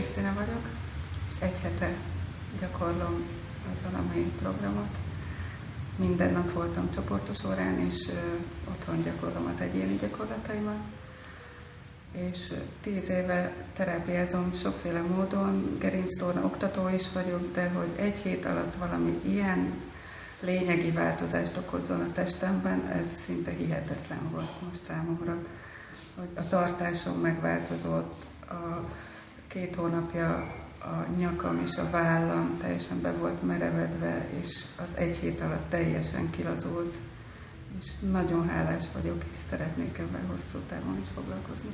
Krisztina vagyok, és egy hete gyakorlom az alamai programot. Minden nap voltam csoportos órán, és otthon gyakorlom az egyéni gyakorlataimat. És tíz éve terápiázom sokféle módon, gerinctorna oktató is vagyok, de hogy egy hét alatt valami ilyen lényegi változást okozzon a testemben, ez szinte hihetetlen volt most számomra. Hogy a tartásom megváltozott, a két hónapja a nyakam és a vállam teljesen be volt merevedve, és az egy hét alatt teljesen kilazult. És nagyon hálás vagyok, és szeretnék ebben hosszú távon is foglalkozni.